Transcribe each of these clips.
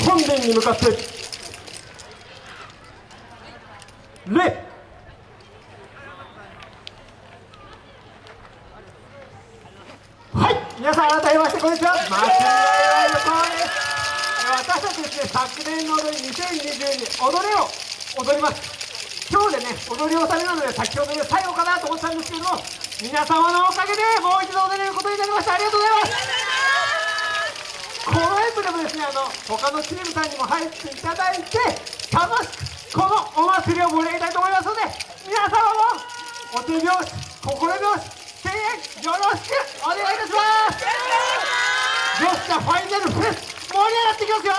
本殿に向かって。礼。はい。皆さん改めましてこんにちは。マスリアイのコーです。私たちです。ね昨年の踊り2022踊れを踊ります。今日でね踊り納めなので先ほどで最後かなと思ったんですけれども皆様のおかげでもう一度踊れることになりました。ありがとうございます。の他のチームさんにも入っていただいて楽しくこのお祭りを盛り上げたいと思いますので皆様もお手拍子心拍子声援よろしくお願いいたします。よっしゃファイナルフェス盛り上がっていきますよ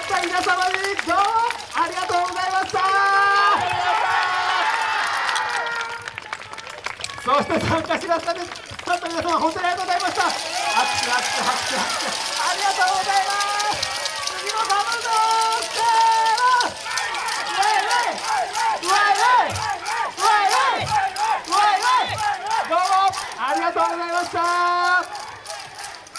った皆様にどうもありがとうございました。そして参加してくださった皆様本当にありがとうございました。拍手拍手拍手。ありがとうございます